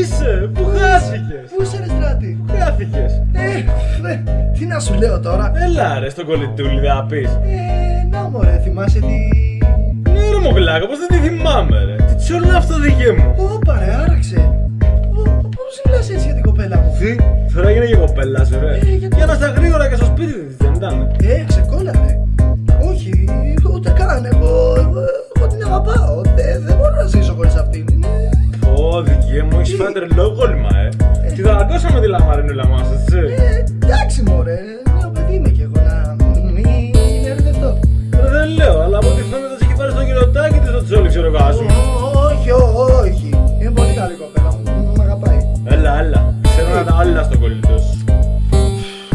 είσαι, πού χάθηκες; Πού είσαι ρε στράτη; Πού χάθηκες; Ε, ρε, τι να σου λέω τώρα; Έλα ρε στον κολλητούλη θα πεις. Ε, να μωρέ, θυμάσαι τι... Ναι ρε μογλάκα, πως δεν τη θυμάμαι ρε. Τι τσιόλα αυτό δικαί μου. Ωπα ρε, άραξε. Ω, Πώς μιλάς έτσι για την κοπέλα μου; Τι, τώρα έγινε και κοπέλας σου ρε Ε, γιατί- Για να στα γρήγορα και στο σπίτι της δεν ήταν. Ε, ξεκόλα Ω, δικαί μου, έχεις φάει τρελό κόλλημα ε. Τη δαγκώσαμε τη λαμαρινούλα μας, έτσι. Ε, εντάξει μωρέ, νέο παιδί είμαι κι εγώ να μην ερδευτώ Ρε, Δεν λέω, αλλά από ό,τι φαίνεται της έχει πάρει στο γυροτάκι της το τσόλι ξέρω εγώ ας πούμε. Όχι, όχι, είναι πολύ καλή κοπέλα μου, μ' αγαπάει. Έλα, έλα, ξέρω να τα άλλα στο κολλητό σου.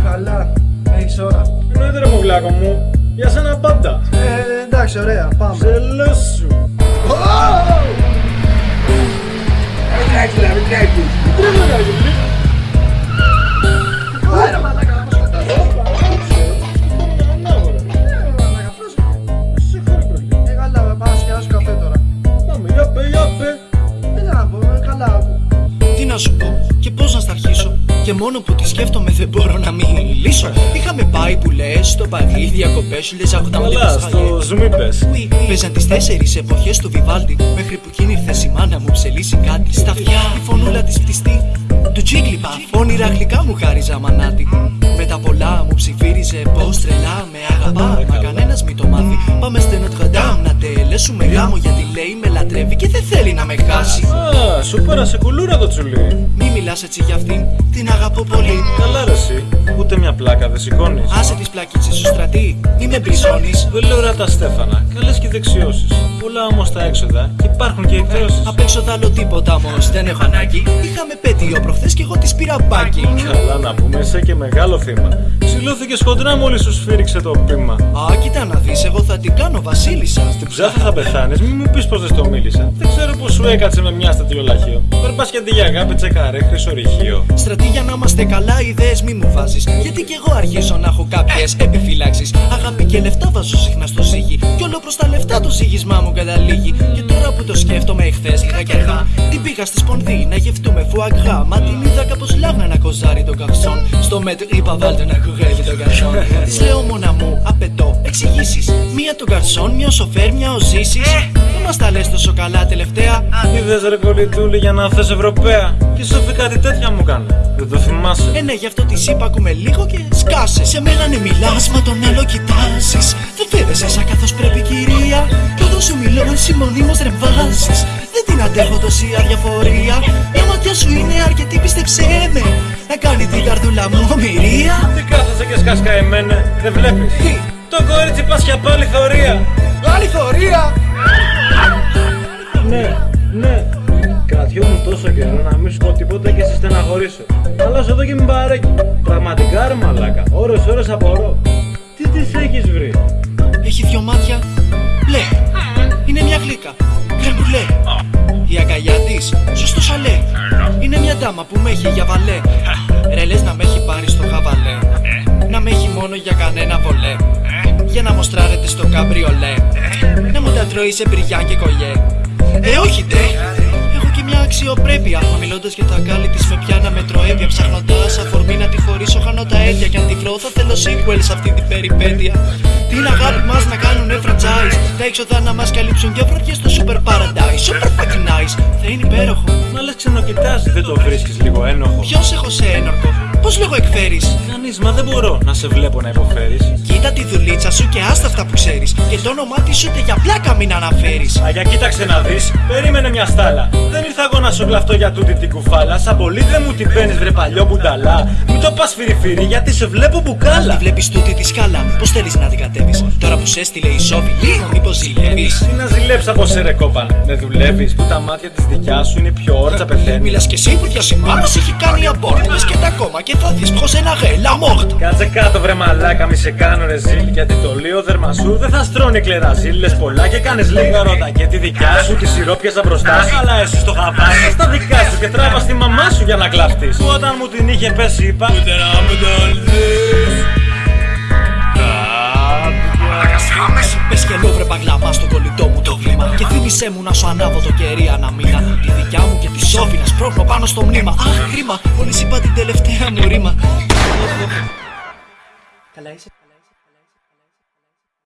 Καλά, έχεις ώρα. Εννοείται ρε μογλάκο μου, για σένα πάντα. Ε, εντάξει, ωραία, πάμε. Ψελό σου. Τρέλα Και μόνο που τη σκέφτομαι δεν μπορώ να μιλήσω. Είχαμε πάει που λες στο Παρί Διακοπές σου λες άκουτα μου Καλά, στο zoom είπες Παίζαν τις τέσσερις εποχές του Βιβάλτη Μέχρι που εκείνη ήρθε η μάνα μου ψελίσει κάτι Στα αυτιά. Η φωνούλα της πτιστή Του τσίκλιπα όνειρα γλυκά μου χάριζα μανάτι Με τα πολλά μου ψιφύριζε πως τρελά με αγαπά. Μα κανένας μη το μάθει. Πάμε στο Notre Dame να τελέσουμε γάμο Γιατί λέει με λατρεύει και δεν θέλει να με χάσει. Α, σου πέρασε κουλούρα το τσουλί. Μη μιλάς έτσι για αυτήν, την αγαπώ πολύ. Καλά ρε εσύ, ούτε μια πλάκα δεν σηκώνεις. Άσε τις πλακίτσες σου στρατή, μη με μπριζώνεις Δεν λέω ρε τα Στέφανα, καλές και δεξιώσεις. Πολλά όμως τα έξοδα. Και υπάρχουν και εκδόσεις Απ' έξω θα άλλο τίποτα όμως. Δεν έχω ανάγκη. Είχαμε πέτειο προχθές και εγώ της πήρα μπάκι. Καλά να πούμε, είσαι και μεγάλο θύμα. Ξυλώθηκε χοντρά μόλις σου σφύριξε το πείμα. Α, κοίτα να δεις, εγώ θα την κάνω βασίλισσα. Στην ψάθα θα πεθάνεις, μη μου πεις πως δεν στο μίλησα. Δεν ξέρω πως σου έκατσε με μια στατιολαχείο Περπάς και αντί για αγάπη τσεκαρέ χρυσορυχείο. Στρατή για να είμαστε καλά, ιδέες μη μου βάζεις. Γιατί κι εγώ αρχίζω να έχω κάποιες επιφυλάξεις. Αγάπη και λεφτά βάζω συχνά στο ζύγι Κι όλο προς τα λεφτά το ζύγισμά μου καταλήγει Και τώρα που το σκέφτομαι εχθές είχα και αργά Την πήγα στη σπονδί να γευτούμε φουαγκρά. Μα την είδα κάπως λάγνα να κοζάρει το καυσόν. Στο μέτρο είπα βάλτε να κουρεύει το καρσόν Της λέω μόνα μου απαιτώ εξηγήσεις. Μία τον καρσόν, μια ο σοφέρ, μια ο ζήσεις Δεν μας τα λες τόσο καλά τελευταία; Είδες ρε κολλητούλη για να θες Ευρωπαία. Και η Σοφή κάτι τέτοια μου κάνει Δεν το θυμάσαι. Ε ναι, γι' αυτό τη είπα ακούμε λίγο και σκάσε. Σε μένα ναι, μιλάς, μα τον άλλο κοιτάζεις. Δεν φέρεσαι σαν καθώς πρέπει, κυρία. Κι όταν σου μιλώ, εσύ μονίμω ρεμβάζει. Δεν την αντέχω τόση αδιαφορία. Η ματιά σου είναι αρκετή, πίστεψέ με. Να κάνει την καρδούλα μου ομοιρία. Τι κάθεσαι και σκάσκα εμένε, δεν βλέπεις; Τι, Το κορίτσι πας για πάλι θωρία Άλλη θωρία Ναι, ναι Κρατιόμουν τόσο καιρό να μην σου πω τίποτα και σε στεναχωρήσω Αλλά σου εδώ και μην παρέκει Πραγματικά ρε μαλάκα, ώρες ώρες απορώ δυο μάτια. Μπλε. Είναι μια γλύκα. Κρεμπουλέ. Η αγκαλιά της, σωστό σαλέ. Είναι μια ντάμα που με έχει για βαλέ. Ρε λες να με έχει πάρει στο χαβαλέ. Να με έχει μόνο για κανένα βολέ. Για να μοστράρετε στο καμπριολέ. Να μου τα τρώει σε μπριγιά και κολλιέ. Ε, όχι ντε. Έχω και μια αξιοπρέπεια. Μα μιλώντας για το αγκάλι της με πιάνα με τροέβια. Ψάχνοντα αφορμή να τη χωρίσω, χάνω τα αίτια. Κι αν τη βρω, θα θέλω sequel σε αυτή την περιπέτεια. Την αγάπη μας να κάνουνε franchise. Τα έξοδα να μα καλύψουν και βραδιέ στο super paradise. Super fucking nice. Θα είναι υπέροχο. Μα λες ξενοκοιτάζει, δεν το βρίσκεις λίγο ένοχο Ποιος έχω σε ένορκο; Πώς λίγο εκφέρεις; Κανείς, μα δεν μπορώ να σε βλέπω να υποφέρεις Κοίτα τη δουλίτσα σου και άστα αυτά που ξέρεις. Και το όνομά της ούτε για πλάκα μην αναφέρεις. Αγιά κοίταξε να δεις, περίμενε μια στάλα Δεν ήρθα εγώ να σου γλαφτώ για τούτη την κουφάλα Σαν πολύ δεν μου την παίρνεις βρε παλιό μπουνταλά Μην το πας φυριφύρι γιατί σε βλέπω μπουκάλα Τη βλέπεις τούτη τη σκάλα. Πώς θέλεις να την κατέβεις; Τώρα που σε έστειλε η Σόφη, λίγο μήπως ζηλεύεις; Τι να ζηλέψεις από σε ρε κόπαν Δεν δουλεύεις που τα μάτια της δικιάς σου είναι πιο όρτσα πεθαίνεις Μιλάς κι εσύ που για σημάρα έχει κάνει αμπόρτ. Λες και τα κόμμα και θα δει πως ένα γέλα μόρτ. Κάτσε κάτω βρε μαλάκα μη σε κάνω ρε ζήλ Γιατί το λίγο δέρμα σου δεν θα στρώνει κλεραζίλ Λες πολλά και κάνεις λίγα ρώτα και τη δικιά σου Τη σιρόπιαζα μπροστά σου Αλλά εσύ στο χαβάκι στα δικά σου Και τράβα στη μαμά σου για να κλαφτείς. Που όταν μου την είχε πέσει είπα Ούτε να μου το Πες και λόβρε παγλαμά στο κολλητό μου το βλήμα. Και θύμισέ μου να σου ανάβω το κερί ένα σπρώχνω πάνω στο μνήμα. Αχ κρίμα, μόλις είπα την τελευταία μου ρήμα. Καλά είσαι